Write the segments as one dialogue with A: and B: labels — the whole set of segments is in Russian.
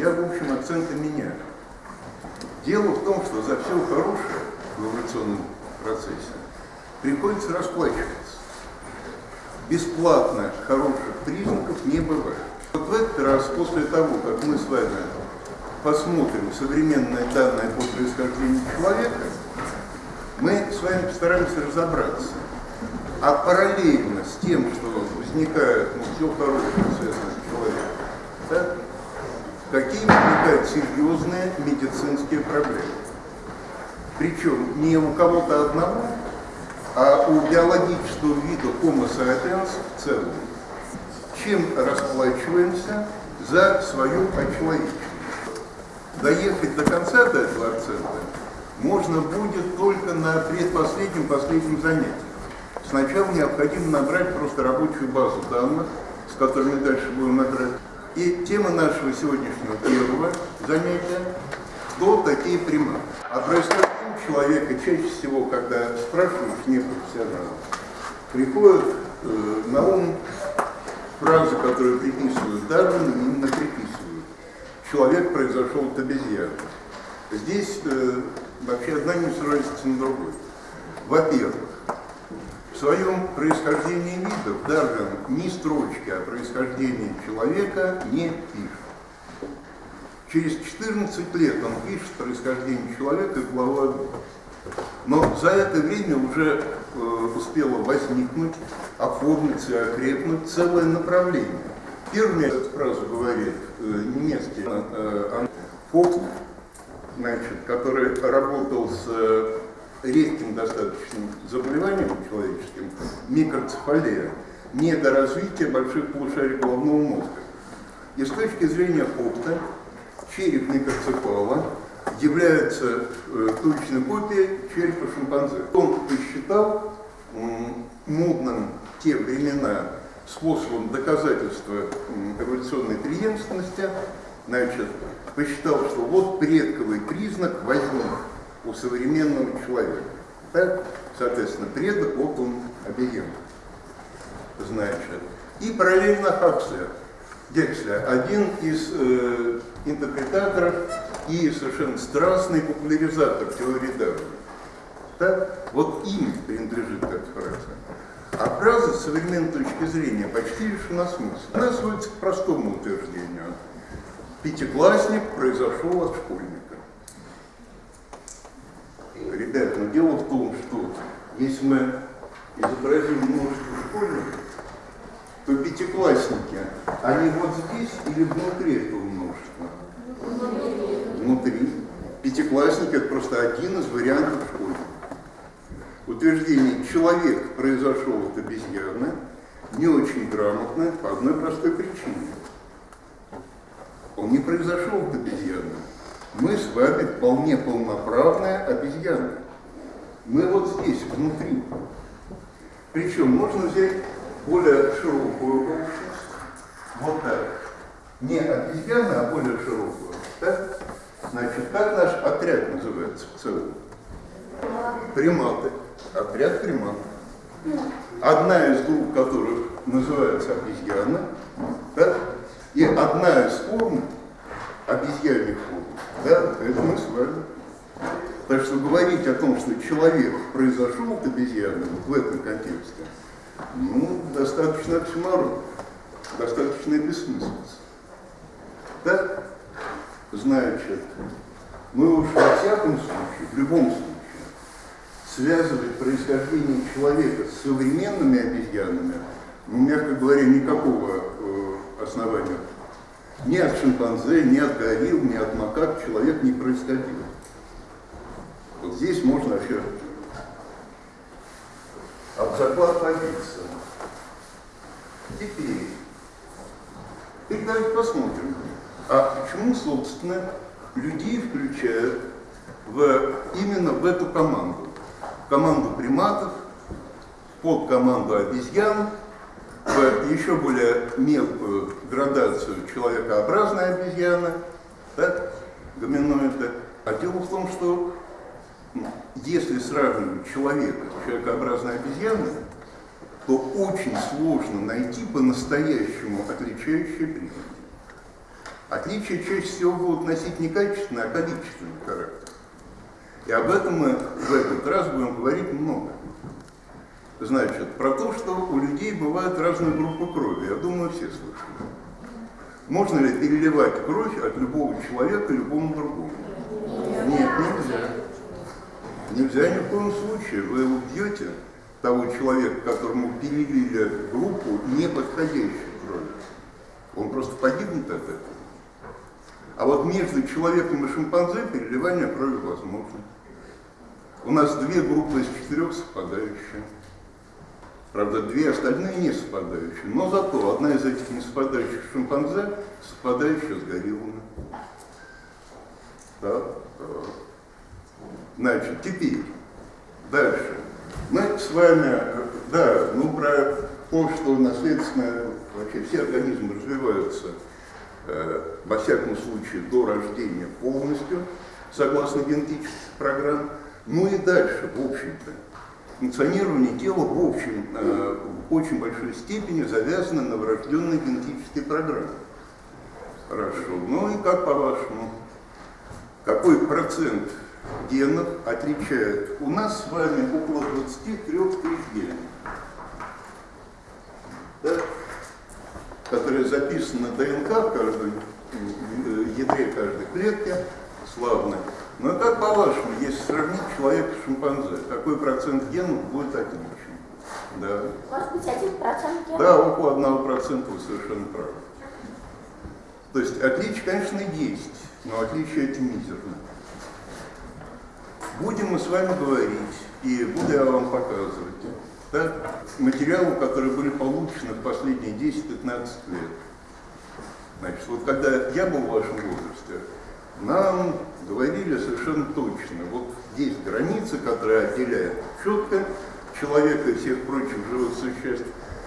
A: я, в общем, акценты меняю. Дело в том, что за все хорошее в эволюционном процессе приходится расплачиваться. Бесплатно хороших признаков не бывает. Вот в этот раз, после того, как мы с вами посмотрим современные данные по происхождению человека, мы с вами постараемся разобраться. А параллельно с тем, что возникает ну, все хорошее, связано с человеком, да, какие возникают серьезные медицинские проблемы. Причем не у кого-то одного, а у биологического вида Homo sapiens в целом. Чем расплачиваемся за свою очеловечность? Доехать до конца до этого акцента можно будет только на предпоследнем последнем занятии. Сначала необходимо набрать просто рабочую базу данных, с которыми дальше будем играть. И тема нашего сегодняшнего первого занятия – кто такие приматы? А происхождение человека чаще всего, когда спрашиваешь непрофессионала, приходит э, на ум фразы, которые приписывают Дарвину, именно приписывают. Человек произошел от обезьяны. Здесь э, вообще одна не срывается на другой. Во-первых, своем происхождении видов Дарвин ни строчки о происхождении человека не пишет. Через 14 лет он пишет происхождение человека главу 1. Но за это время уже э, успело возникнуть, оформиться и окрепнуть целое направление. Первым эту фразу говорит э, немецкий э, Фокс, значит, который работал с э, редким достаточным заболеванием человеческим, микроцефалия, недоразвитие больших полушарий головного мозга. И с точки зрения Фокта, череп микроцефала является э, точной копией черепа шимпанзе. Он посчитал модным те времена способом доказательства эволюционной преемственности, значит, посчитал, что вот предковый признак возник у современного человека. Так, соответственно, предок, вот он объем. Значит, и параллельно Хакслер, Гекслер, один из э, интерпретаторов и совершенно страстный популяризатор теории Дарвина. Так? Вот им принадлежит эта фраза. А фраза с современной точки зрения почти лишена смысла. Она сводится к простому утверждению. Пятиклассник произошел от школьника. Ребят, но дело в том, что если мы изобразим множество школьников, то пятиклассники, они вот здесь или внутри этого множества? Внутри. Пятиклассник – это просто один из вариантов школьника. Утверждение «человек произошел от обезьяны» не очень грамотно по одной простой причине. Он не произошел от обезьяны. Мы с вами вполне полноправная обезьяна. Мы вот здесь, внутри. Причем можно взять более широкую общность, вот так. Не обезьяна, а более широкую. Так? Значит, как наш отряд называется в целом? Приматы. Отряд приматов. Одна из групп которых называется обезьяна, да? и одна из форм обезьянных форм, да, это мы с вами. Так что говорить о том, что человек произошел от обезьяны вот в этом контексте, ну, достаточно оксюморон, достаточно бессмыслица. Да? Значит, мы уж во всяком случае, в любом случае, связывать происхождение человека с современными обезьянами, ну, мягко говоря, никакого э, основания ни от шимпанзе, ни от горилл, ни от макак человек не происходил. Вот здесь можно вообще об заклад побиться. Теперь, теперь давайте посмотрим, а почему, собственно, людей включают в, именно в эту команду? Команду приматов, под команду обезьян, еще более мелкую градацию человекообразная обезьяна, так, гоминоида. А дело в том, что если сравнивать человека с человекообразной обезьяной, то очень сложно найти по-настоящему отличающие признаки. Отличия чаще всего будут носить не качественный, а количественный характер. И об этом мы в этот раз будем говорить много. Значит, про то, что у людей бывают разные группы крови. Я думаю, все слышали. Можно ли переливать кровь от любого человека любому другому? Нет, нельзя. Нельзя ни в коем случае. Вы убьете того человека, которому перелили группу неподходящей крови. Он просто погибнет от этого. А вот между человеком и шимпанзе переливание крови возможно. У нас две группы из четырех совпадающие. Правда, две остальные не совпадающие. Но зато одна из этих не совпадающих шимпанзе совпадающая с гориллами. Да. Значит, теперь, дальше. Мы с вами, да, ну про то, что наследственно вообще все организмы развиваются, э, во всяком случае, до рождения полностью, согласно генетических программ. Ну и дальше, в общем-то, функционирование тела в общем, э, в очень большой степени завязано на врожденной генетической программе. Хорошо. Ну и как по-вашему, какой процент генов отличает? У нас с вами около 23 тысяч генов, да? которые записаны на ДНК в каждой э, ядре каждой клетки, славно. Но как по-вашему, если сравнить человека с шимпанзе, какой процент генов будет отличен?
B: Да. Может быть, один процент генов?
A: Да, около одного процента вы совершенно правы. То есть отличие, конечно, есть, но отличие эти мизерны. Будем мы с вами говорить, и буду я вам показывать, да, материалы, которые были получены в последние 10-15 лет. Значит, вот когда я был в вашем возрасте, нам говорили совершенно точно, вот есть границы, которые отделяют четко человека и всех прочих живых существ.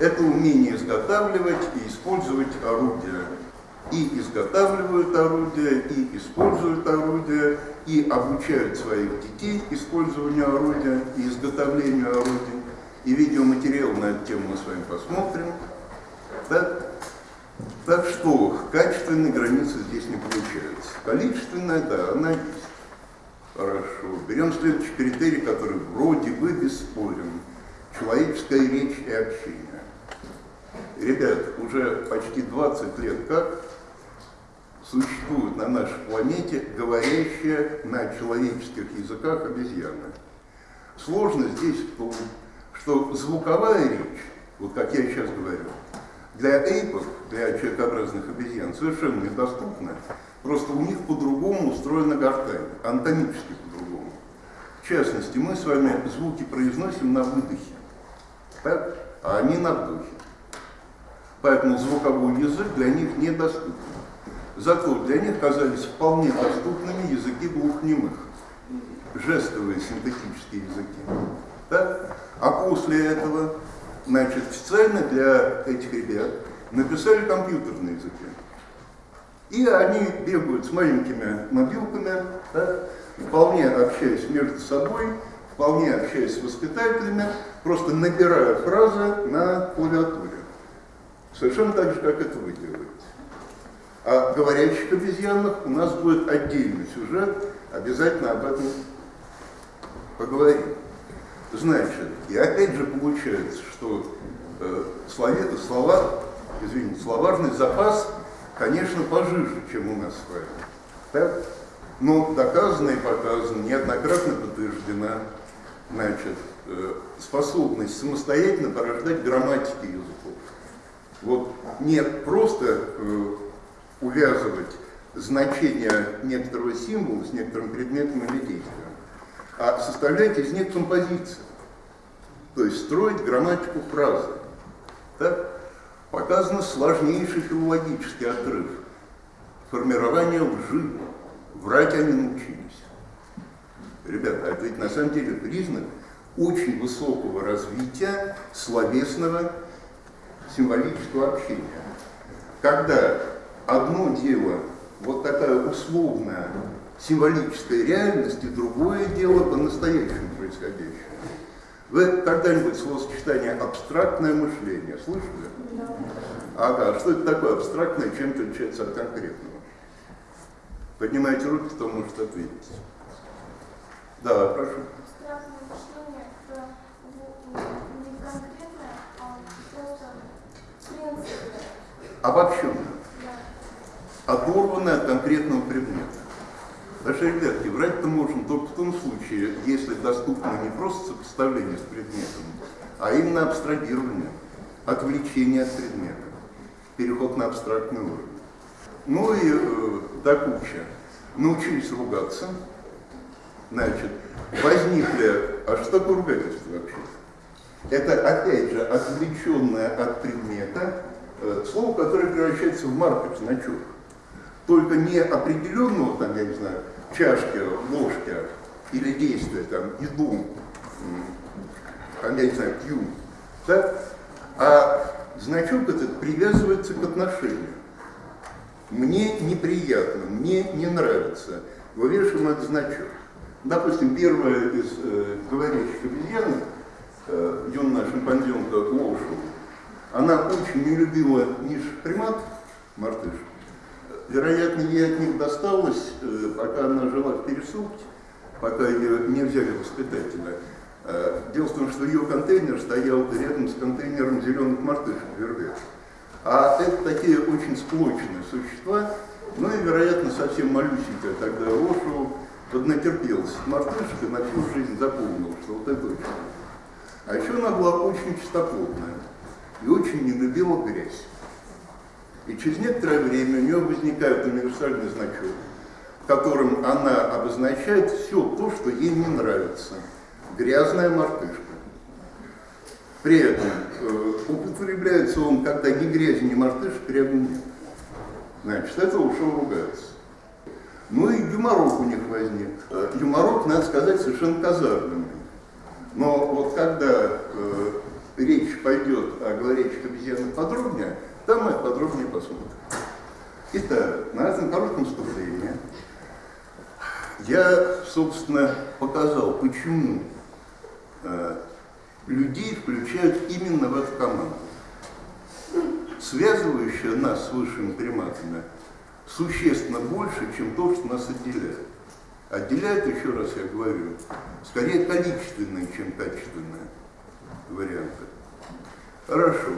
A: Это умение изготавливать и использовать орудия. И изготавливают орудия, и используют орудия, и обучают своих детей использованию орудия и изготовлению орудий. И видеоматериал на эту тему мы с вами посмотрим. Так, так что качественной границы здесь не получается. Количественная, да, она есть. Хорошо. Берем следующий критерий, который вроде бы бесспорен. Человеческая речь и общение. Ребят, уже почти 20 лет как существуют на нашей планете говорящие на человеческих языках обезьяны. Сложность здесь в том, что звуковая речь, вот как я сейчас говорю, для эйпов, для человекообразных обезьян, совершенно недоступна. Просто у них по-другому устроена гортань, анатомически по-другому. В частности, мы с вами звуки произносим на выдохе, так? а они на вдохе. Поэтому звуковой язык для них недоступен. Зато для них казались вполне доступными языки глухонемых, жестовые синтетические языки. Так? А после этого Значит, специально для этих ребят написали компьютерные языки. И они бегают с маленькими мобилками, да, вполне общаясь между собой, вполне общаясь с воспитателями, просто набирая фразы на клавиатуре. Совершенно так же, как это вы делаете. О говорящих обезьянах у нас будет отдельный сюжет, обязательно об этом поговорим. Значит, и опять же получается, что э, слове, слова, извините, словарный запас, конечно, пожиже, чем у нас с вами. Так? Но доказано и показано, неоднократно подтверждена, значит, э, способность самостоятельно порождать грамматики языков. Вот не просто э, увязывать значение некоторого символа с некоторым предметом или действием, а составлять из них композиции. То есть строить грамматику фразы. Так? Показано сложнейший филологический отрыв. Формирование лжи. Врать они научились. Ребята, это ведь на самом деле признак очень высокого развития словесного символического общения. Когда одно дело, вот такая условная символическая реальность, и другое дело по-настоящему происходящее. Вы когда-нибудь словосочетание «абстрактное мышление» слышали? Да. Ага, что это такое абстрактное, чем отличается от конкретного? Поднимайте руки, кто может ответить. Да, прошу.
C: Абстрактное мышление – это в- не конкретное, а просто принципы. Да.
A: оторваны от конкретного предмета. Даже, ребятки, врать-то можно только в том случае, если доступно не просто сопоставление с предметом, а именно абстрагирование, отвлечение от предмета, переход на абстрактный уровень. Ну и э, до кучи. Научились ругаться, значит, возникли... А что такое ругательство вообще? Это, опять же, отвлеченное от предмета э, слово, которое превращается в маркер, значок. Только не определенного, там, я не знаю, чашки, ложки или действия, там, м, там, я не знаю, пью, да? а значок этот привязывается к отношению. Мне неприятно, мне не нравится. Вывешиваем этот значок. Допустим, первая из э, говорящих обезьян, э, юная шимпанзенка Лошу, она очень не любила низших примат, мартышек. Вероятно, ей от них досталось, э, пока она жила в пересылке, пока ее не взяли воспитателя. Э, Дело в том, что ее контейнер стоял рядом с контейнером зеленых мартышек вербек. А это такие очень сплоченные существа, ну и, вероятно, совсем малюсенькая тогда Рошу поднатерпелась мартышек и на всю жизнь запомнила, что вот это очень. А еще она была очень чистоплотная и очень не любила грязь. И через некоторое время у нее возникает универсальный значок, которым она обозначает все то, что ей не нравится. Грязная мартышка. При этом э, употребляется он, когда ни грязи, ни мартышек рядом нет. Значит, это ушел ругаться. Ну и юморок у них возник. Э, Юморок, надо сказать, совершенно казарменный. Но вот когда э, речь пойдет о говорящих обезьянах подробнее, там мы подробнее посмотрим. Итак, на этом коротком вступлении я, собственно, показал, почему э, людей включают именно в эту команду. Связывающая нас с высшими приматами существенно больше, чем то, что нас отделяет. Отделяет, еще раз я говорю, скорее количественные, чем качественные варианты. Хорошо.